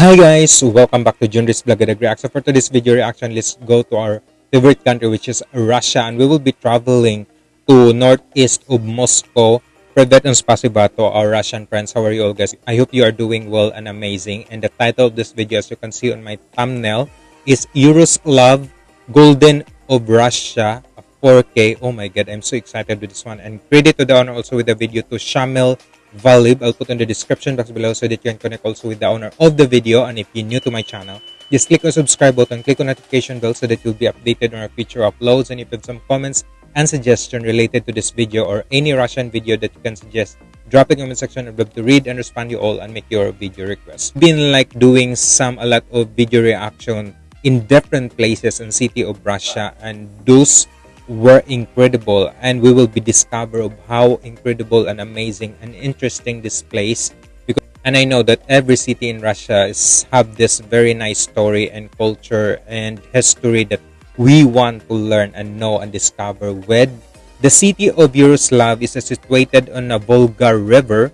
Hi guys, welcome back to Junior's Vlog Reaction. For today's video reaction, let's go to our favorite country which is Russia and we will be traveling to northeast of Moscow. Privet and spasiba to our Russian friends. How are you all guys? I hope you are doing well and amazing. And the title of this video as you can see on my thumbnail is Yuroslav Golden of Russia 4K. Oh my god, I'm so excited with this one. And credit to the owner also with the video to Shamil Valib. I'll put in the description box below so that you can connect also with the owner of the video. And if you're new to my channel, just click on subscribe button, click on notification bell so that you'll be updated on our future uploads. And if you have some comments and suggestion related to this video or any Russian video that you can suggest, drop the comment section. I'd love to read and respond to you all and make your video requests. Been like doing some a lot of video reaction in different places and city of Russia and those were incredible and we will be discover of how incredible and amazing and interesting this place because and i know that every city in russia is have this very nice story and culture and history that we want to learn and know and discover with. The city of Yuroslav is situated on a volga river.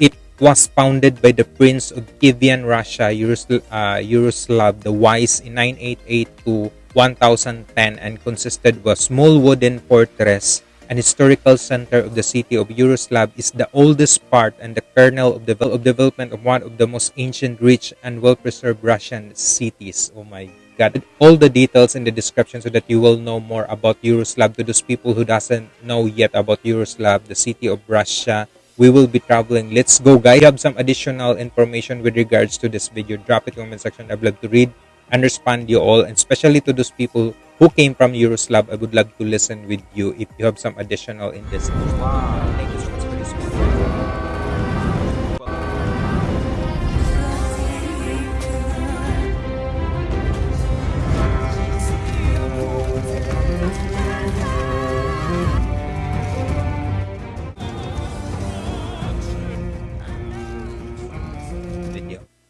It was founded by the prince of kievan russia Yaroslav, uh, Yaroslav the wise in 9882 1010 and consisted of a small wooden fortress an historical center of the city of Yuroslav is the oldest part and the kernel of, the of development of one of the most ancient, rich, and well-preserved Russian cities. Oh my God. All the details in the description so that you will know more about Yuroslav to those people who doesn't know yet about Yuroslav, the city of Russia. We will be traveling. Let's go, guys. If you have some additional information with regards to this video, drop it in the comment section. I'd love to read and respond you all and especially to those people who came from Yuroslav I would love to listen with you if you have some additional in this. Wow. Thank you so much for this video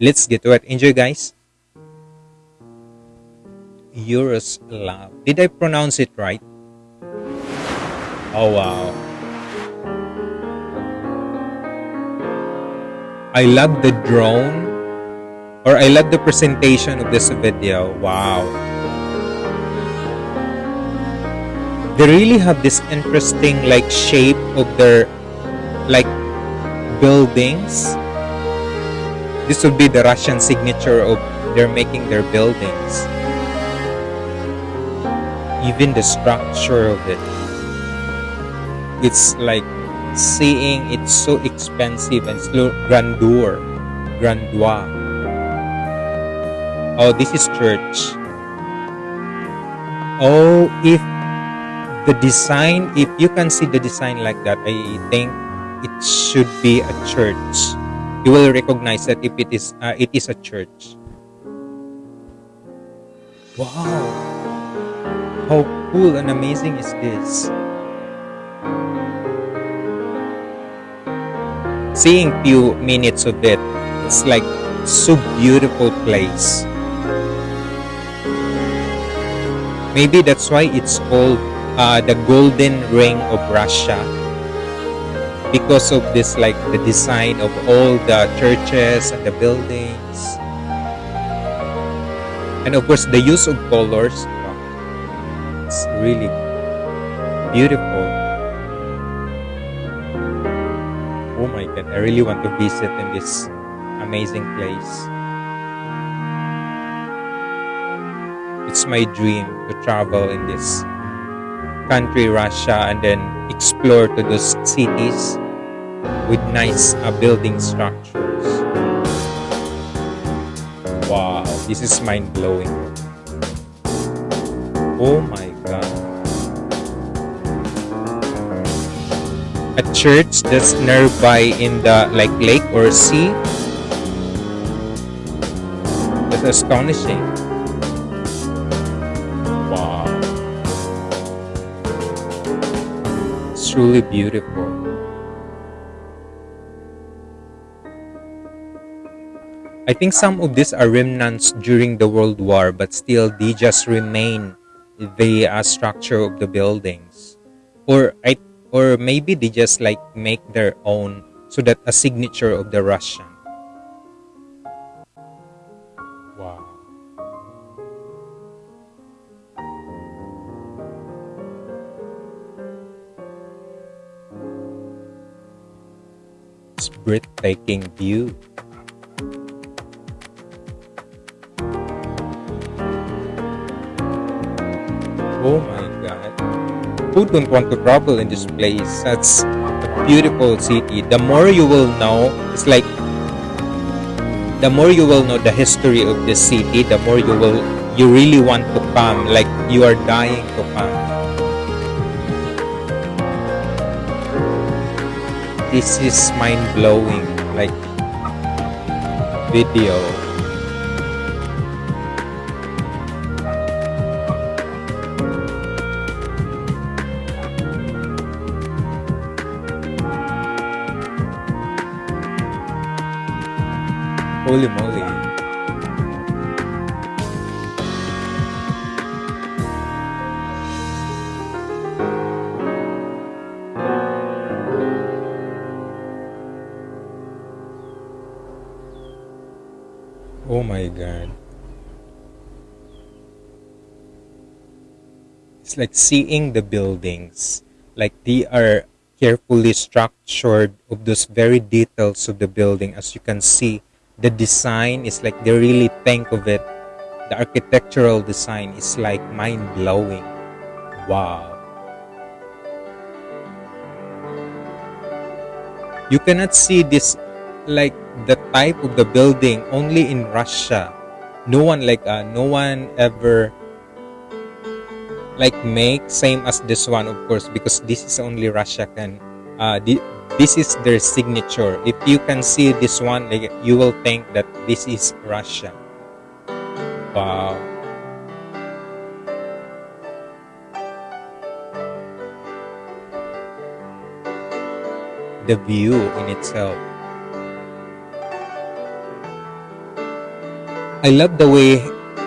let's get to it. Enjoy guys Yuroslav. Did I pronounce it right? Oh wow. I love the drone or I love the presentation of this video. Wow. They really have this interesting like shape of their like buildings. This would be the Russian signature of they're making their buildings even the structure of it. It's like seeing it's so expensive and so grandeur grandeur oh this is church. Oh if the design if you can see the design like that i think it should be a church. You will recognize that if it is uh, it is a church. Wow how cool and amazing is this? Seeing few minutes of it, it's like so beautiful place. Maybe that's why it's called uh, the golden ring of Russia because of this like the design of all the churches and the buildings and of course the use of colors it's really beautiful. Oh my god, I really want to visit in this amazing place. It's my dream to travel in this country, Russia, and then explore to those cities with nice uh, building structures. Wow, this is mind-blowing. Oh my church that's nearby in the like lake or sea? That's astonishing. Wow. It's truly beautiful. I think some of these are remnants during the World War, but still they just remain. The uh, structure of the buildings. Or I or maybe they just like make their own so that a signature of the Russian Wow. It's breathtaking view. Oh my. Who don't want to travel in this place? That's a beautiful city. The more you will know, it's like the more you will know the history of the city, the more you will you really want to come, like you are dying to come. This is mind blowing, like video. Holy moly. Oh my god. It's like seeing the buildings, like they are carefully structured of those very details of the building. As you can see, the design is like they really think of it. The architectural design is like mind blowing. Wow. You cannot see this like the type of the building only in Russia. No one like uh, no one ever like make same as this one of course because this is only Russia can uh this is their signature. If you can see this one you will think that this is Russia. Wow. The view in itself. I love the way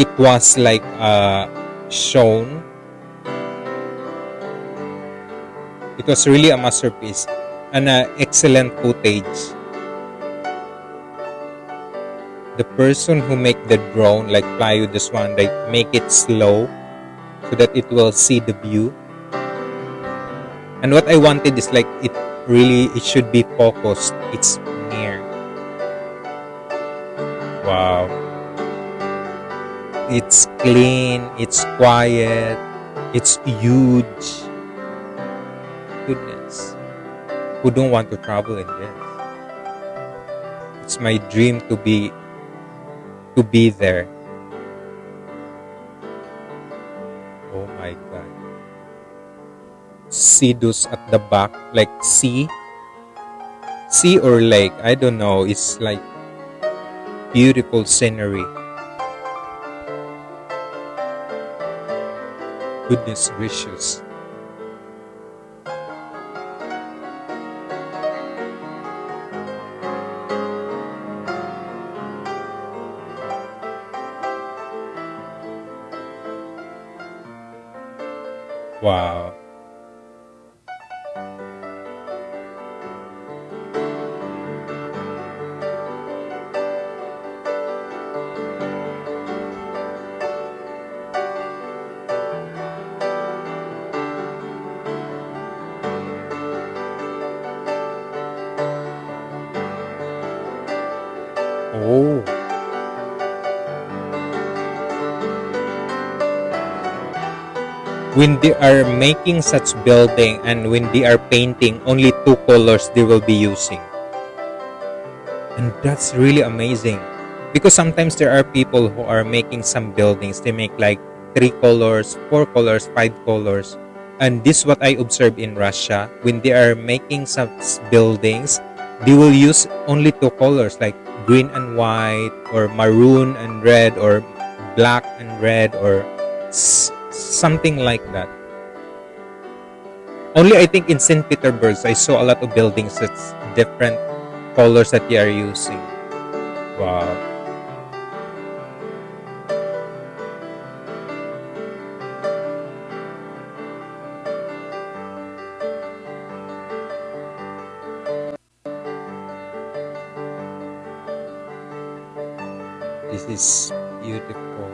it was like uh shown. It was really a masterpiece and uh, excellent footage. The person who make the drone like with this one like make it slow so that it will see the view. And what i wanted is like it really it should be focused. It's near. Wow. It's clean it's quiet it's huge. Goodness who don't want to travel in this. It's my dream to be to be there. Oh my god. See those at the back like sea? Sea or lake? I don't know. It's like beautiful scenery. Goodness gracious wow when they are making such building and when they are painting only two colors they will be using. And that's really amazing. Because sometimes there are people who are making some buildings. They make like three colors four colors five colors. And this what i observe in russia. When they are making such buildings they will use only two colors like green and white or maroon and red or black and red or something like that. Only i think in st petersburg i saw a lot of buildings that's different colors that they are using. Wow. This is beautiful.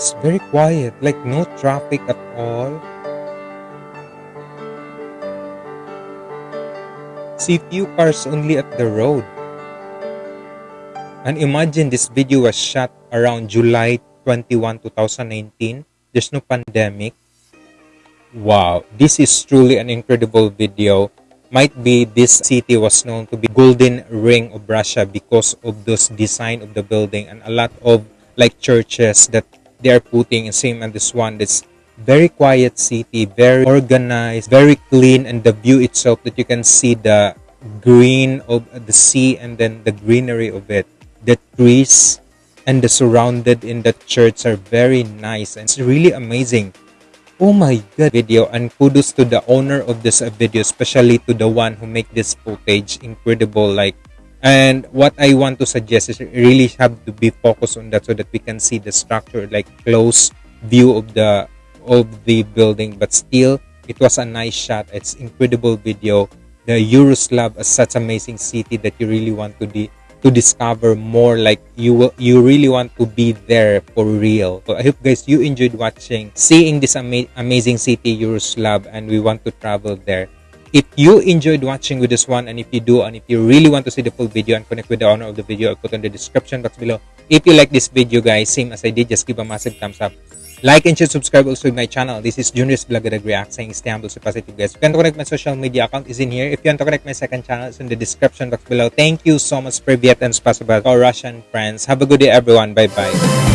It's very quiet, like no traffic at all. See few cars only at the road. And imagine this video was shot around July 21, 2019. There's no pandemic. Wow, this is truly an incredible video. Might be this city was known to be golden ring of Russia because of this design of the building and a lot of like churches that they are putting in same as this one. This very quiet city, very organized, very clean, and the view itself that you can see the green of the sea and then the greenery of it, the trees and the surrounded in the church are very nice and it's really amazing. Oh my god video and kudos to the owner of this video especially to the one who make this footage incredible like and what I want to suggest is really have to be focused on that so that we can see the structure like close view of the of the building. But still it was a nice shot. It's incredible video. The Yuroslav is such amazing city that you really want to be to discover more like you will you really want to be there for real. So i hope guys you enjoyed watching seeing this ama amazing city Yuroslav and we want to travel there if you enjoyed watching with this one and if you do and if you really want to see the full video and connect with the owner of the video i'll put in the description box below if you like this video guys same as i did just give a massive thumbs up like and share, subscribe also to my channel. This is Junior's Vlog React saying stay humble, so positive guys. If you want to connect my social media account is in here. If you want to connect my second channel, it's in the description box below. Thank you so much, Privyet and Spasiba, our Russian friends. Have a good day, everyone. Bye-bye.